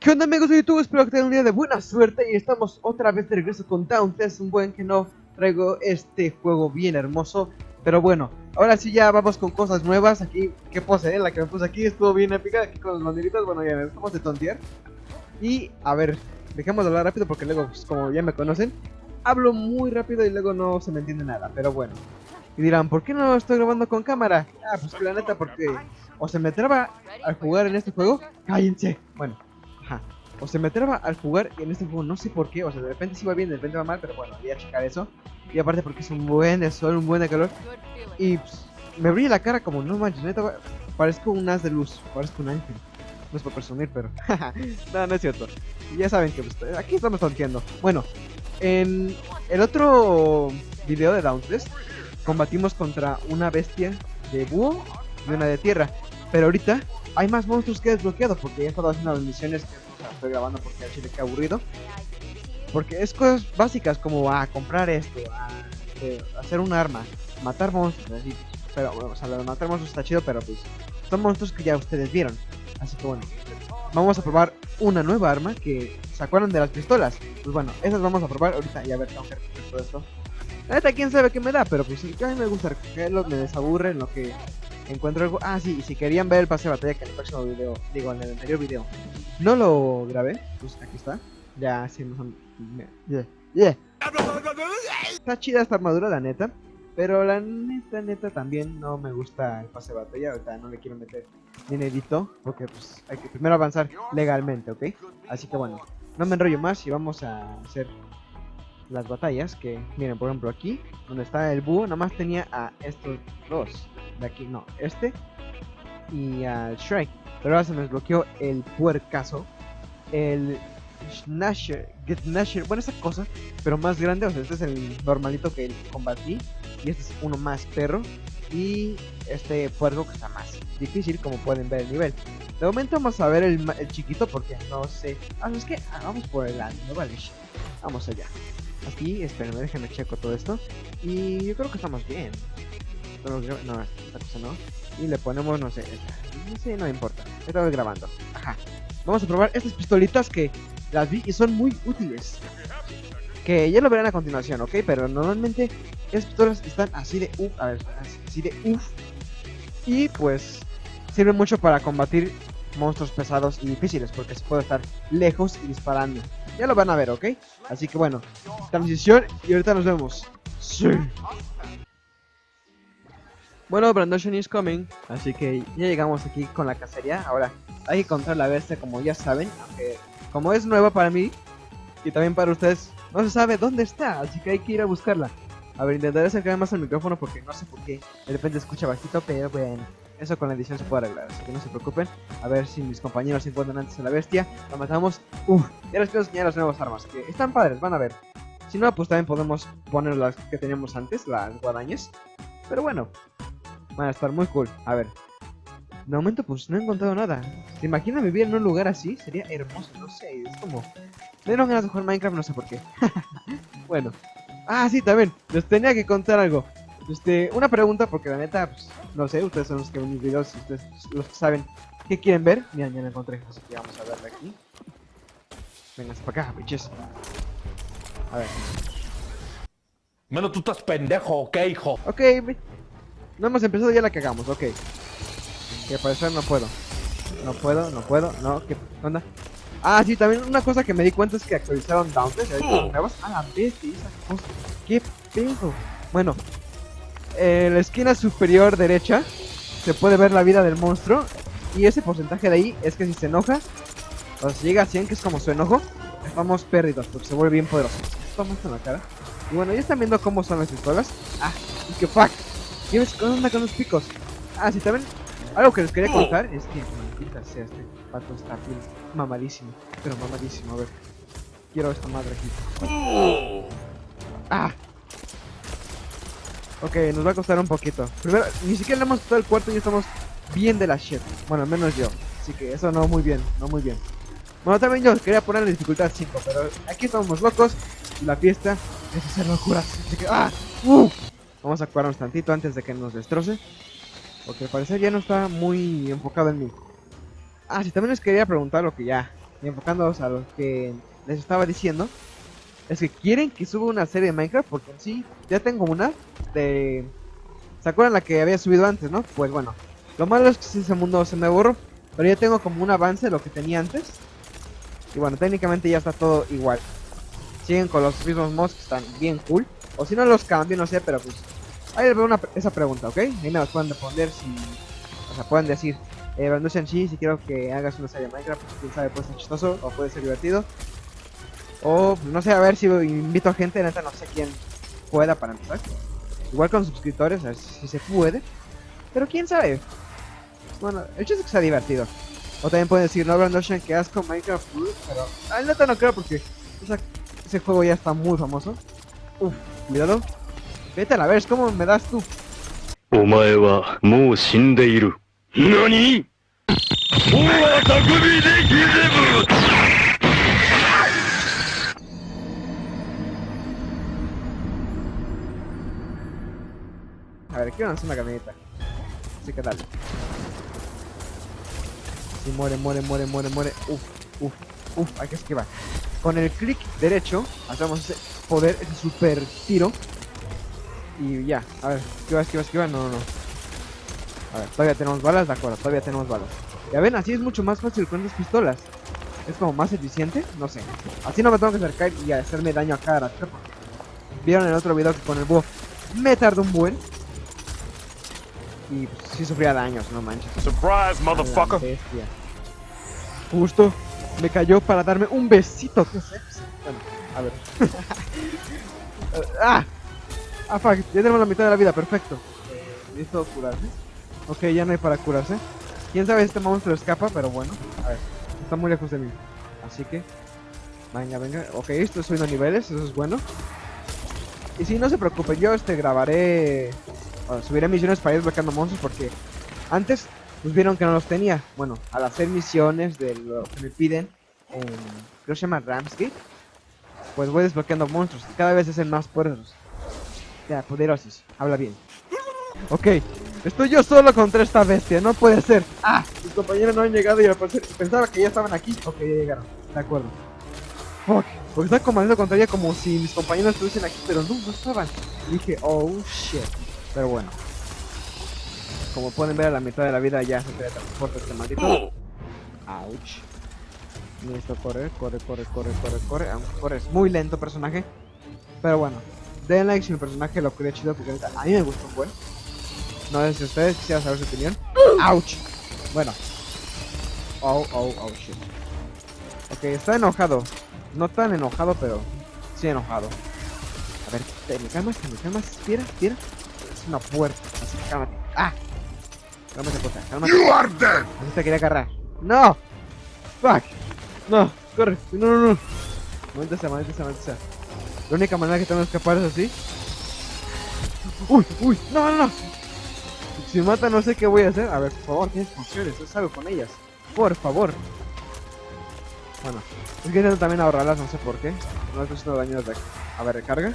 ¿Qué onda amigos de YouTube? Espero que tengan un día de buena suerte y estamos otra vez de regreso con Es Un buen que no traigo este juego bien hermoso Pero bueno, ahora sí ya vamos con cosas nuevas Aquí, qué pose, eh? la que me puse aquí estuvo bien épica Aquí con los banderitas, bueno ya estamos de tontear Y a ver, dejemos de hablar rápido porque luego, pues, como ya me conocen Hablo muy rápido y luego no se me entiende nada, pero bueno Y dirán, ¿por qué no estoy grabando con cámara? Ah, pues la neta porque o se me traba al jugar en este juego Cállense, bueno o se me traba al jugar en este juego, no sé por qué. O sea, de repente sí va bien, de repente va mal, pero bueno, voy a checar eso. Y aparte porque es un buen de sol, un buen de calor. Y pues, me brilla la cara como, no manches, neta, parezco un as de luz, parezco un ángel. No es por presumir, pero... no, no es cierto. Ya saben que pues, aquí estamos tonteando. Bueno, en el otro video de Dauntless combatimos contra una bestia de búho y una de tierra. Pero ahorita hay más monstruos que he desbloqueado porque he estado haciendo las misiones que estoy grabando porque al chile que aburrido. Porque es cosas básicas como a comprar esto, a eh, hacer un arma, matar monstruos, así. Pero bueno, o sea, de matar monstruos está chido, pero pues son monstruos que ya ustedes vieron. Así que bueno, vamos a probar una nueva arma que se acuerdan de las pistolas. Pues bueno, esas vamos a probar ahorita y a ver, tengo que todo esto. La neta, quién sabe qué me da, pero pues sí, a mí me gusta recogerlo, me desaburre en lo que encuentro algo. Ah, sí, y si querían ver el pase de batalla que en el próximo video, digo, en el anterior video, no lo grabé, pues aquí está. Ya, sí, nos Yeah, yeah. Está chida esta armadura, la neta. Pero la neta, neta, también no me gusta el pase de batalla. Ahorita no le quiero meter dinerito. Porque pues hay que primero avanzar legalmente, ¿ok? Así que bueno, no me enrollo más y vamos a hacer las batallas. Que miren, por ejemplo, aquí, donde está el búho, nomás tenía a estos dos de aquí, no, este y al Shrike. Pero ahora se me desbloqueó el puercaso, el Snasher, Get Snasher, bueno, esa cosa, pero más grande. O sea, este es el normalito que combatí, y este es uno más perro, y este puerco que está más difícil, como pueden ver el nivel. De momento vamos a ver el, el chiquito porque no sé. Ah, es que ah, vamos por el año, vale. Vamos allá. Aquí, espérenme, déjenme checo todo esto. Y yo creo que estamos bien no, esta cosa no. Y le ponemos, no sé, esta. No importa. Estamos grabando. Vamos a probar estas pistolitas que las vi y son muy útiles. Que ya lo verán a continuación, ¿ok? Pero normalmente estas pistolas están así de uff. A ver, así de uff. Y pues sirven mucho para combatir monstruos pesados y difíciles porque se puede estar lejos y disparando. Ya lo van a ver, ¿ok? Así que bueno, transición y ahorita nos vemos. Sí. Bueno, Brandon is coming, así que ya llegamos aquí con la cacería. Ahora, hay que encontrar la bestia como ya saben, aunque como es nueva para mí y también para ustedes, no se sabe dónde está, así que hay que ir a buscarla. A ver, intentaré acercarme más al micrófono porque no sé por qué de repente escucha bajito, pero bueno, eso con la edición se puede arreglar, así que no se preocupen. A ver si mis compañeros se encuentran antes a la bestia, la matamos. Uf, ya les quiero enseñar las nuevas armas, que están padres, van a ver. Si no, pues también podemos poner las que teníamos antes, las guadañas. Pero bueno, Van a estar muy cool. A ver. De momento, pues no he encontrado nada. ¿Te imaginas vivir en un lugar así? Sería hermoso, no sé. Es como. Me dieron ganas de jugar Minecraft, no sé por qué. bueno. Ah, sí, también. Les tenía que contar algo. Este, una pregunta, porque la neta, pues, no sé, ustedes son los que ven mis videos, ustedes los que saben qué quieren ver. Mira, ya lo encontré, así que vamos a verla aquí. Venga, para acá, biches. A ver. Menos tú estás pendejo, ¿ok, hijo? Ok, no hemos empezado ya la cagamos, ok. Que parecer no puedo. No puedo, no puedo, no, ¿qué onda? Ah, sí, también una cosa que me di cuenta es que actualizaron Dauntless, nuevas. Ah, la bestia, esa cosa. ¿Qué pedo? Bueno, en la esquina superior derecha se puede ver la vida del monstruo. Y ese porcentaje de ahí es que si se enoja, o si llega a 100, que es como su enojo, estamos perdidos porque se vuelve bien poderoso. Vamos en la cara. Y bueno, ya están viendo cómo son las pistolas. Ah, y que fuck. ¿Qué onda con los picos? Ah, sí, también. Algo que les quería contar es que, maldita sea, este pato está bien mamadísimo. Pero mamadísimo, a ver. Quiero esta madre aquí. Ah. Ok, nos va a costar un poquito. Primero, ni siquiera le hemos quitado el cuarto y ya estamos bien de la shit. Bueno, al menos yo. Así que eso no muy bien, no muy bien. Bueno, también yo quería poner la dificultad 5, pero aquí estamos locos. La fiesta Es hacer locuras. Así que, ¡ah! ¡Uh! Vamos a curarnos tantito antes de que nos destroce. Porque al parecer ya no está muy enfocado en mí. Ah, sí, también les quería preguntar lo que ya. Enfocándonos a lo que les estaba diciendo. Es que quieren que suba una serie de Minecraft. Porque sí, ya tengo una. De. ¿Se acuerdan la que había subido antes, no? Pues bueno. Lo malo es que ese mundo se me borró. Pero ya tengo como un avance de lo que tenía antes. Y bueno, técnicamente ya está todo igual. Siguen con los mismos mods que están bien cool. O si no los cambio, no sé, pero pues... Ahí les veo una, esa pregunta, ¿ok? Ahí me las pueden responder si... O sea, pueden decir... Eh, Banduchan Chi, si quiero que hagas una serie de Minecraft, pues quién sabe, puede ser chistoso o puede ser divertido. O, no sé, a ver si invito a gente, neta, no sé quién pueda para empezar. Igual con suscriptores, a ver si se puede. Pero quién sabe. Bueno, el chiste es que sea divertido. O también pueden decir, no, Brandon Ocean, que asco Minecraft, pero... Ah, neta no creo porque ese juego ya está muy famoso. Uf, cuidado. Vete a la ver, cómo me das tú. Omae wa mou shindeiru. ¿Nani? ¡Oa takumi de! A ver, quiero lanzar una camioneta. Así que dale. Si muere, muere, muere, muere, muere. Uf, uf, uf, hay que esquivar. Con el clic derecho, hacemos ese poder, ese super tiro. Y ya, a ver, esquiva, esquiva, esquiva. No, no, no. A ver, todavía tenemos balas, de acuerdo, todavía tenemos balas. Ya ven, así es mucho más fácil con las pistolas. Es como más eficiente, no sé. Así no me tengo que acercar y hacerme daño a cada rato. Vieron en el otro video que con el búho me tardó un buen. Y pues, sí sufría daños, no manches. Surprise, bestia. Justo me cayó para darme un besito. ¿Qué es eso? Bueno, a ver. ¡Ah! Ah, fuck. Ya tenemos la mitad de la vida. Perfecto. ¿Listo curarse? Ok, ya no hay para curarse. Quién sabe si este monstruo escapa, pero bueno. A ver. Está muy lejos de mí. Así que... Venga, venga. Ok, estoy subiendo niveles. Eso es bueno. Y si no se preocupen, yo este grabaré... subiré misiones para ir bloqueando monstruos porque... Antes pues vieron que no los tenía. Bueno, al hacer misiones de lo que me piden en, creo que se llama Ramsgate, pues voy desbloqueando monstruos cada vez hacen más poderosos. Ya, poderosos, habla bien. Ok, estoy yo solo contra esta bestia, no puede ser. Ah, mis compañeros no han llegado y al parecer pensaba que ya estaban aquí. Ok, ya llegaron, de acuerdo. Fuck, porque estaba comandando contra ella como si mis compañeros estuviesen aquí, pero no, no estaban. Y dije, oh shit. Pero bueno. Como pueden ver a la mitad de la vida ya se teletransporta este maldito. Ouch. Listo, corre, corre, corre, corre, corre, corre. Aunque corre es muy lento personaje. Pero bueno. Den like si mi personaje lo quería chido porque a mí me gustó un buen. No sé si ustedes quisieran saber su opinión. Ouch. Bueno. Oh, oh, oh, shit. Ok, está enojado. No tan enojado, pero sí enojado. A ver, te me calmas, te me calmas. Tira, tira. Es una puerta. Así que cálmate. ¡Ah! Cálmate, puta, cálmate. You are dead. Así te quería agarrar. ¡No! ¡Fuck! No, corre. No, no, no. Maldita sea, maldita sea, maldita sea. La única manera que tengo de escapar es así. ¡Uy, uy! ¡No, no, no! Si mata no sé qué voy a hacer. A ver, por favor, tienes funciones. Haz algo con ellas. Por favor. Bueno, es que intento también ahorrarlas, no sé por qué. No estoy haciendo daño desde aquí. A ver, recarga.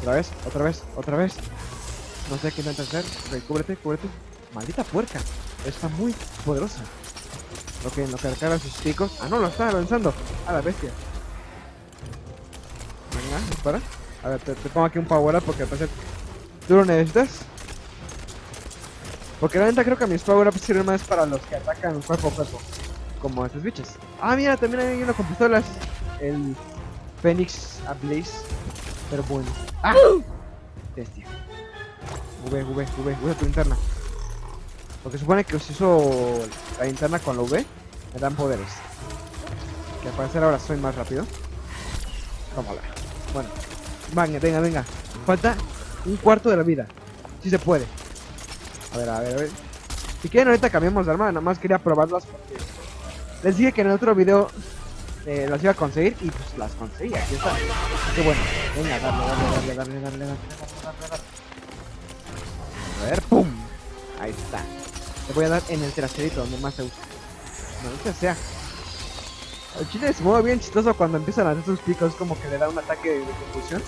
Otra vez, otra vez, otra vez. No sé qué intenta hacer. Ok, cúbrete, cúbrete. Maldita puerca. Está muy poderosa. Ok, en lo que recarga sus picos. Ah, no, lo está lanzando. A la bestia. Venga. A ver, te, pongo aquí un power up porque al parecer tú lo necesitas. Porque la neta creo que mis power ups sirven más para los que atacan cuerpo a cuerpo. Como estos bichos. Ah, mira, también hay uno con pistolas. El Phoenix Ablaze. Pero bueno. ¡Ah! Bestia. V, V, V, usa tu linterna. Porque supone que uso la linterna con la V, me dan poderes. Que al parecer ahora soy más rápido. Tómala. Bueno. Venga, venga, venga. Falta un cuarto de la vida. Si se puede. A ver, a ver, a ver. Si quieren ahorita cambiamos de arma, nada más quería probarlas porque les dije que en el otro video eh, las iba a conseguir y pues las conseguí, aquí está. Que bueno, venga, darle, darle, darle, darle, darle, darle, darle, darle. A ver, ¡pum! Ahí está. Le voy a dar en el traserito donde más se usa. No sea. El chile se mueve bien chistoso cuando empiezan a hacer sus picos, como que le da un ataque de confusión.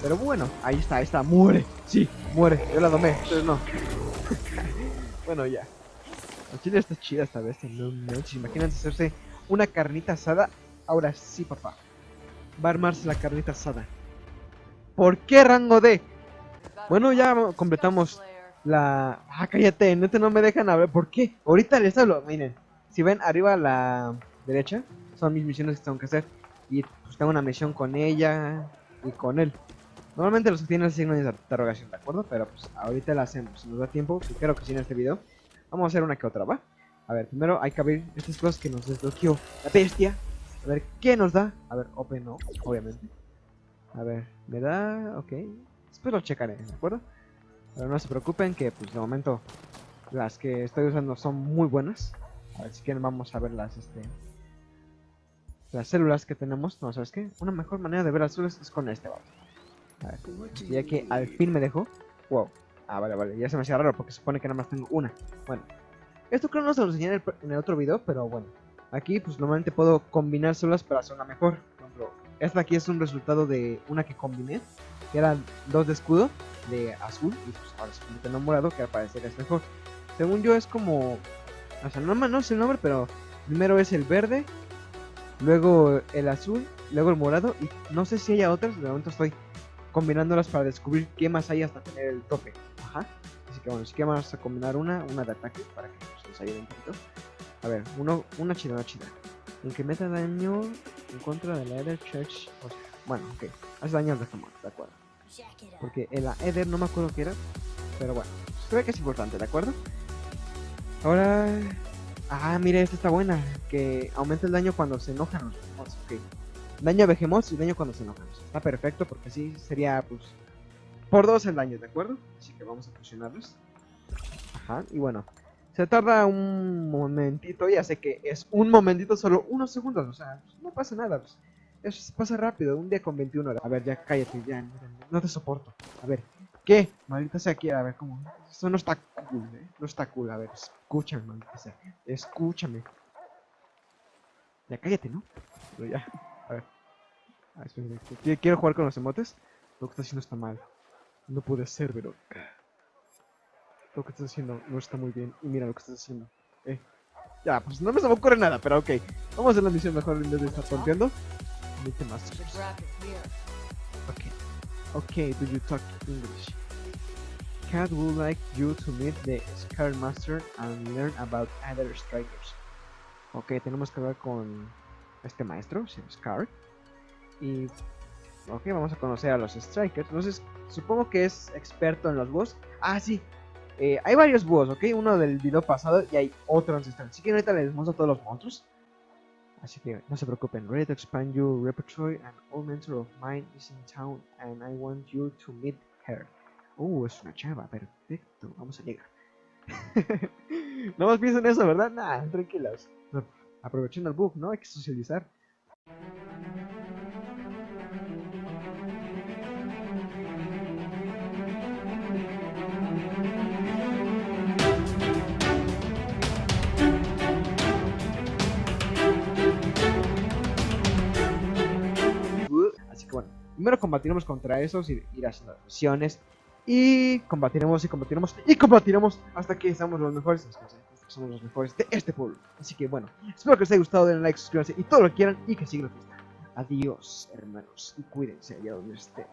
Pero bueno, ahí está, ahí está, muere. Sí, muere. Yo la domé, ustedes no. bueno, ya. El chile está chida esta vez, no. Imagínense hacerse una carnita asada. Ahora sí, papá. Va a armarse la carnita asada. ¿Por qué rango D? Bueno, ya completamos la... Ah, cállate, neta no me dejan hablar. ¿Por qué? Ahorita les hablo. Miren, si ven arriba a la derecha, son mis misiones que tengo que hacer. Y pues tengo una misión con ella y con él. Normalmente los que tienen el signo de interrogación, ¿de acuerdo? Pero pues ahorita la hacemos. Si nos da tiempo, y creo que sí en este video. Vamos a hacer una que otra, ¿va? A ver, primero hay que abrir estas cosas que nos desbloqueó la bestia. A ver, ¿qué nos da? A ver, open no, obviamente. A ver, me da... Ok. Después lo checaré, ¿de acuerdo? Pero no se preocupen que, pues, de momento las que estoy usando son muy buenas. A ver si quieren vamos a ver las, este... Las células que tenemos. No, ¿sabes qué? Una mejor manera de ver las células es con este, vamos. Ya que al fin me dejó. Wow. Ah, vale, vale. Ya se me hacía raro porque supone que nada más tengo una. Bueno. Esto creo no se lo enseñé en el, otro video, pero bueno. Aquí pues normalmente puedo combinar células para hacer una mejor. Esta aquí es un resultado de una que combiné. Que eran dos de escudo, de azul. Y pues ahora se convierte en morado, que al parecer es mejor. Según yo es como... O sea, no, no sé el nombre, pero primero es el verde. Luego el azul. Luego el morado. Y no sé si haya otras. De momento estoy combinándolas para descubrir qué más hay hasta tener el tope. Así que bueno, así que vamos a combinar una, una de ataque para que nos ayude un poquito. A ver, uno, una chida, una chida. El que meta daño en contra de la Ether Church. O bueno, ok. Hace daño al resto de acuerdo. Porque en la Ether no me acuerdo qué era. Pero bueno, ve que es importante, ¿de acuerdo? Ahora. Ah, mire, esta está buena. Que aumenta el daño cuando se enojan los Ok. Daño a Behemoth y daño cuando se enojan. Está perfecto porque así sería, pues. Por dos el daño, ¿de acuerdo? Así que vamos a fusionarlos. Ajá, y bueno. Se tarda un momentito, ya sé que es un momentito, solo unos segundos, o sea, pues, no pasa nada, pues. Eso pasa rápido, un día con 21 horas. A ver, ya cállate, ya, no te soporto. A ver, ¿qué? Maldita sea aquí, a ver, ¿cómo? Esto no está cool, ¿eh? No está cool, a ver, escúchame, maldita sea. Escúchame. Ya cállate, ¿no? Pero ya, a ver. Ah, quiero jugar con los emotes. Lo que está haciendo está mal. No puede ser, pero... Lo que estás haciendo no está muy bien. Y mira lo que estás haciendo. Eh. Ya, pues no me se me ocurre nada, pero ok. Vamos a hacer la misión mejor en vez de estar tonteando. Ok. Ok, do you talk English? Cat would like you to meet the Scar Master and learn about other strikers. Ok, tenemos que hablar con este maestro, Scar. Y... Ok, vamos a conocer a los strikers. Entonces, supongo que es experto en los boss. Ah, sí, eh, hay varios búhos, ¿ok? Uno del video pasado y hay otro ancestral. Así que ahorita les muestro todos los monstruos. Así que no se preocupen. Ready to expand your repertoire. An old mentor of mine is in town and I want you to meet her. Uh, es una chava. Perfecto. Vamos a llegar. no más piensen eso, ¿verdad? Nah, tranquilos. Aprovechen el bug, ¿no? Hay que socializar. Primero combatiremos contra esos y ir haciendo misiones. Y combatiremos y combatiremos y combatiremos hasta que seamos los mejores. Somos los mejores de este pueblo. Así que bueno, espero que os haya gustado, denle like, suscríbanse y todo lo que quieran y que sigan la fiesta. Adiós, hermanos, y cuídense allá donde estén.